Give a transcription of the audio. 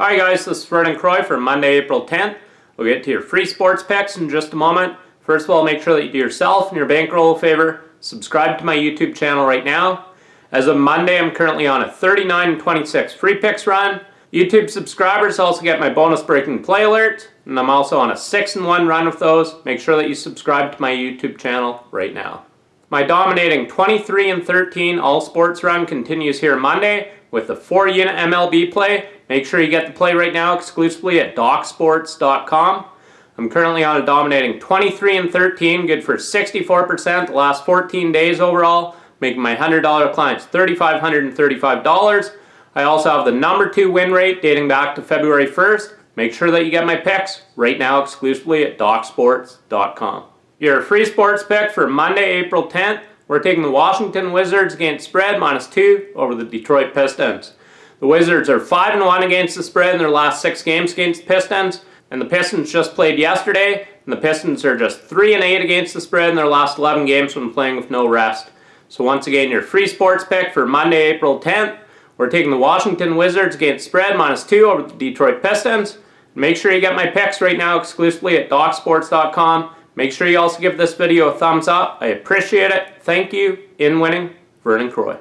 Hi guys, this is Vernon Croy for Monday, April 10th. We'll get to your free sports picks in just a moment. First of all, make sure that you do yourself and your bankroll a favor. Subscribe to my YouTube channel right now. As of Monday, I'm currently on a 39-26 free picks run. YouTube subscribers also get my bonus breaking play alerts, and I'm also on a 6 and 1 run with those. Make sure that you subscribe to my YouTube channel right now. My dominating 23 and 13 all sports run continues here Monday with the 4 unit MLB play Make sure you get the play right now exclusively at DocSports.com. I'm currently on a dominating 23 and 13, good for 64% the last 14 days overall, making my $100 clients $3,535. I also have the number two win rate dating back to February 1st. Make sure that you get my picks right now exclusively at DocSports.com. Your free sports pick for Monday, April 10th, we're taking the Washington Wizards against spread minus two over the Detroit Pistons. The Wizards are 5 and 1 against the spread in their last six games against the Pistons, and the Pistons just played yesterday, and the Pistons are just 3 and 8 against the spread in their last 11 games when playing with no rest. So once again, your free sports pick for Monday, April 10th, we're taking the Washington Wizards against spread minus 2 over the Detroit Pistons. Make sure you get my picks right now exclusively at DocSports.com. Make sure you also give this video a thumbs up. I appreciate it. Thank you. In winning, Vernon Croy.